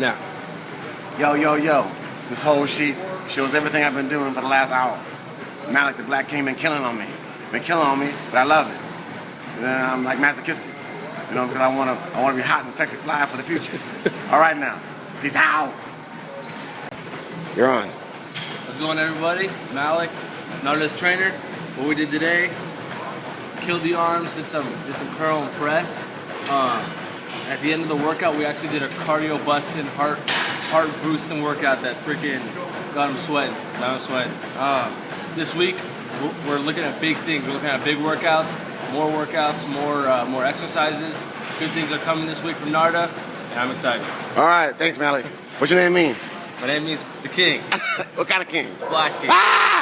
now. Yo, yo, yo. This whole sheet shows everything I've been doing for the last hour. Malik the Black King been killing on me. Been killing on me, but I love it. And then I'm like masochistic. You know, because I wanna I wanna be hot and sexy fly for the future. All right now. Peace out. You're on. What's going everybody? Malik, Nautilus trainer. What we did today, killed the arms, did some did some curl and press. Um, at the end of the workout, we actually did a cardio busting, heart heart boosting workout that freaking got him sweating. Got him sweating. Um, this week, we're, looking at big things. We're looking at big workouts, more workouts, more uh, more exercises. Good things are coming this week from Narda, and I'm excited. All right, thanks, Malik. What's your name mean? My name means the King, what kind of king? Black King. Ah!